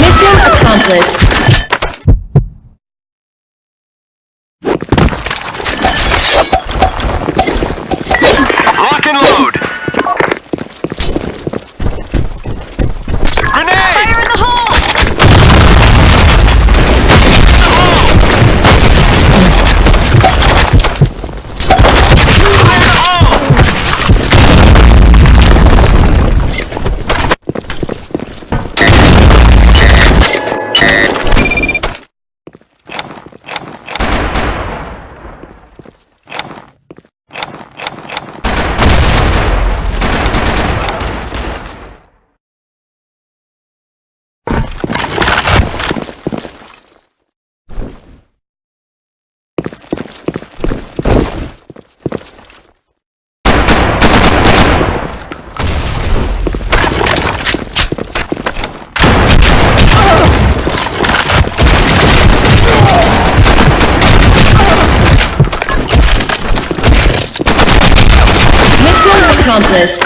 Mission accomplished. This.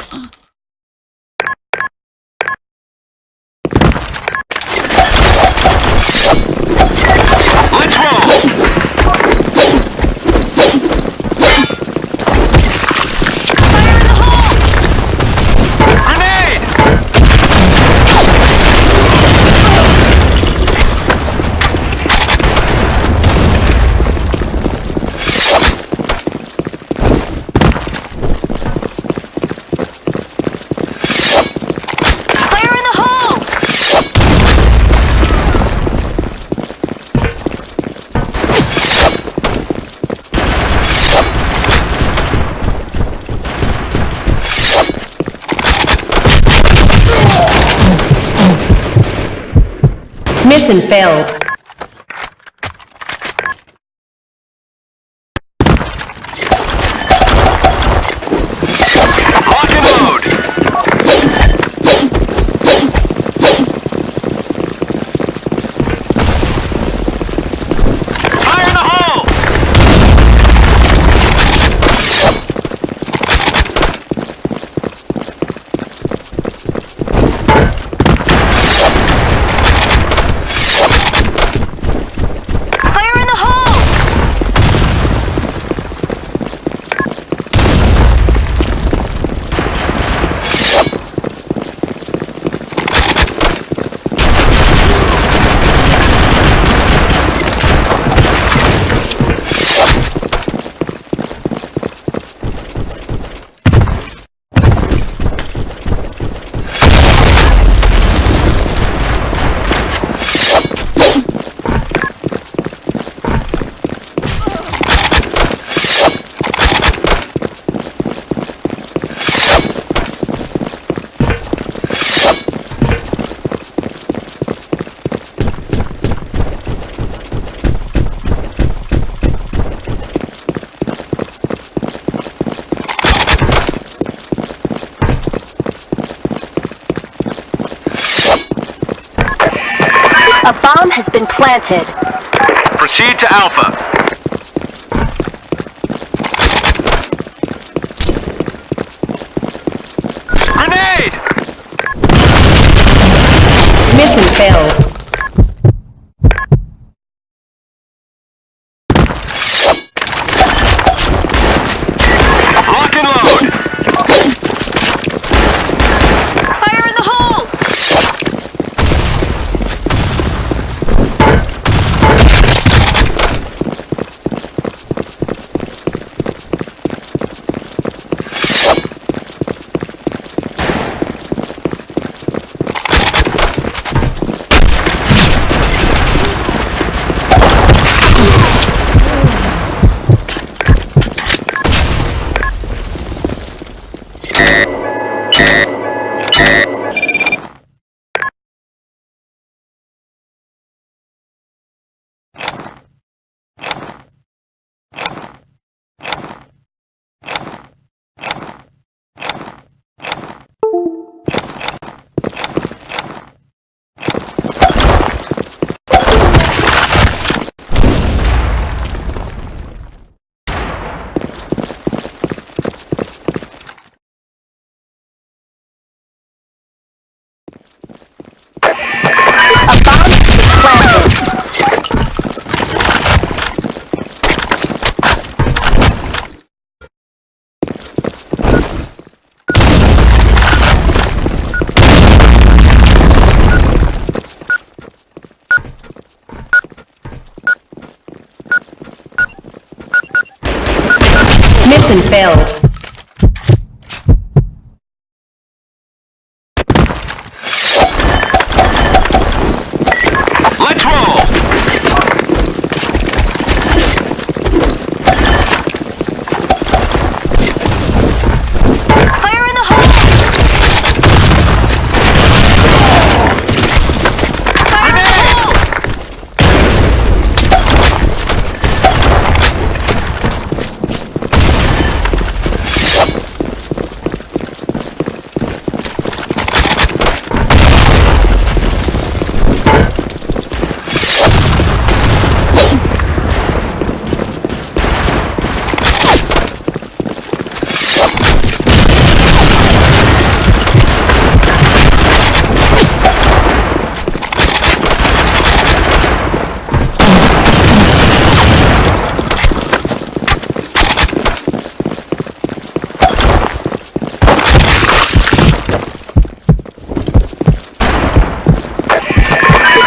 mission failed. A bomb has been planted. Proceed to Alpha. K K Failed.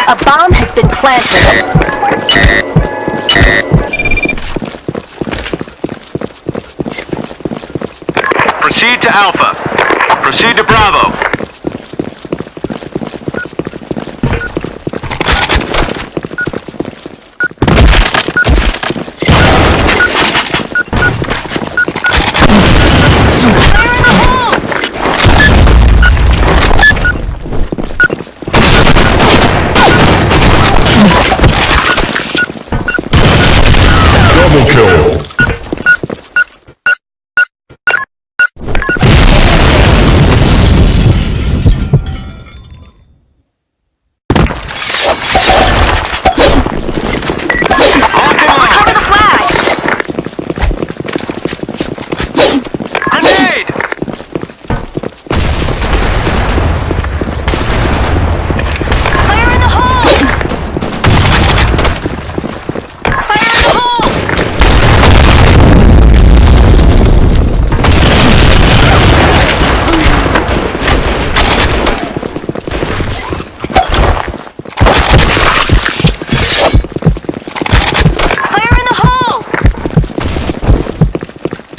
A bomb has been planted. Proceed to Alpha. Proceed to Bravo.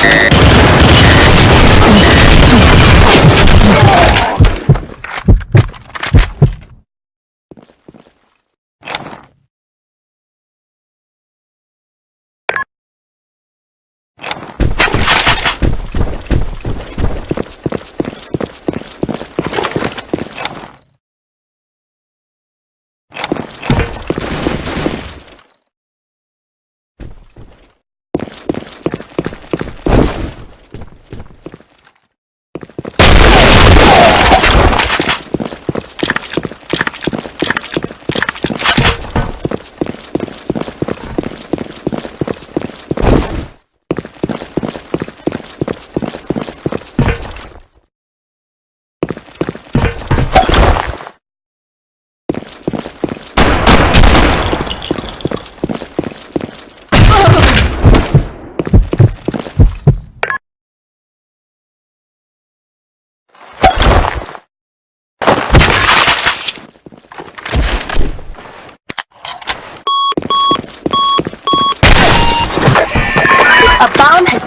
Yeah.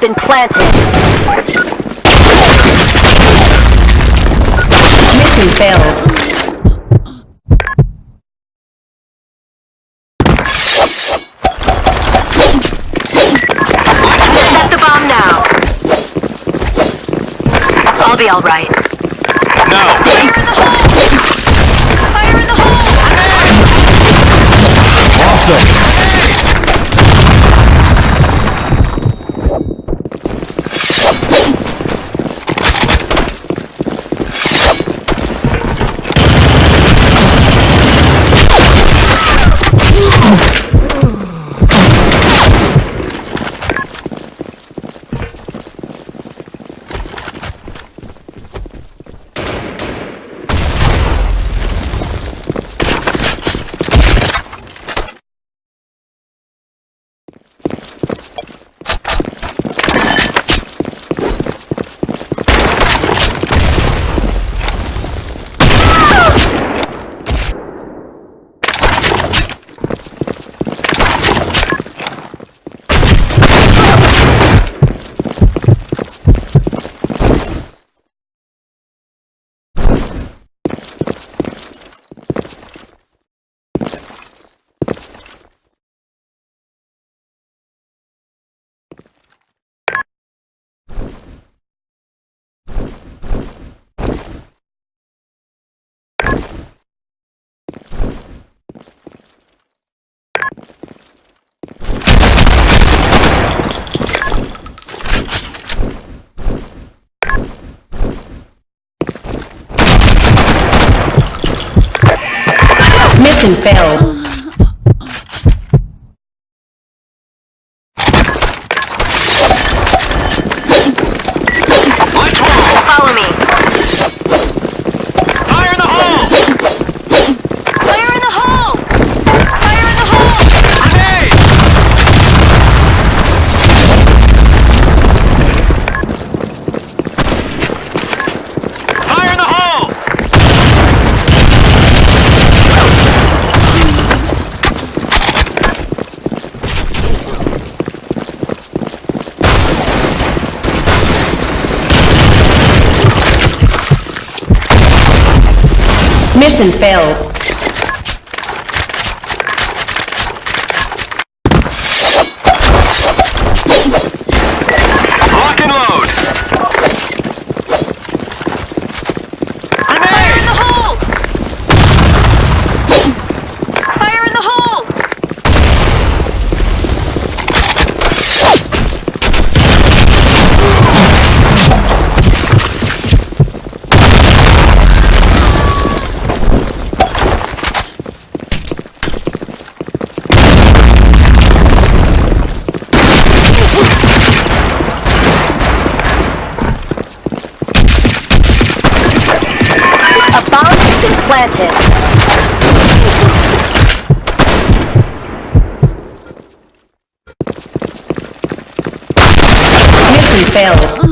Been planted. Mission failed. Set the bomb now. I'll be alright. No. Mission failed. Mission failed. Planted. Failed.